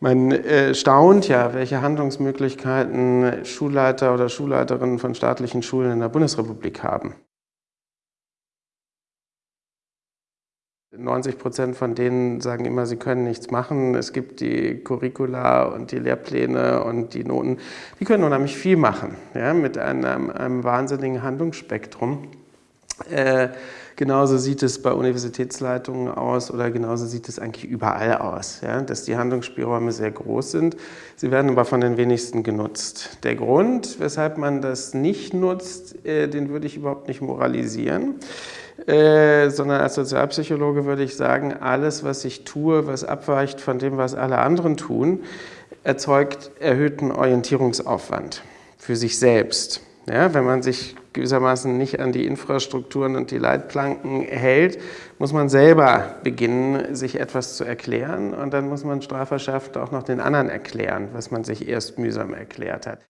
Man äh, staunt ja, welche Handlungsmöglichkeiten Schulleiter oder Schulleiterinnen von staatlichen Schulen in der Bundesrepublik haben. 90 Prozent von denen sagen immer, sie können nichts machen. Es gibt die Curricula und die Lehrpläne und die Noten. Die können unheimlich viel machen, ja, mit einem, einem wahnsinnigen Handlungsspektrum. Äh, genauso sieht es bei Universitätsleitungen aus oder genauso sieht es eigentlich überall aus, ja, dass die Handlungsspielräume sehr groß sind. Sie werden aber von den wenigsten genutzt. Der Grund, weshalb man das nicht nutzt, äh, den würde ich überhaupt nicht moralisieren. Äh, sondern als Sozialpsychologe würde ich sagen, alles, was ich tue, was abweicht von dem, was alle anderen tun, erzeugt erhöhten Orientierungsaufwand für sich selbst. Ja, wenn man sich gewissermaßen nicht an die Infrastrukturen und die Leitplanken hält, muss man selber beginnen, sich etwas zu erklären und dann muss man strafverschärft auch noch den anderen erklären, was man sich erst mühsam erklärt hat.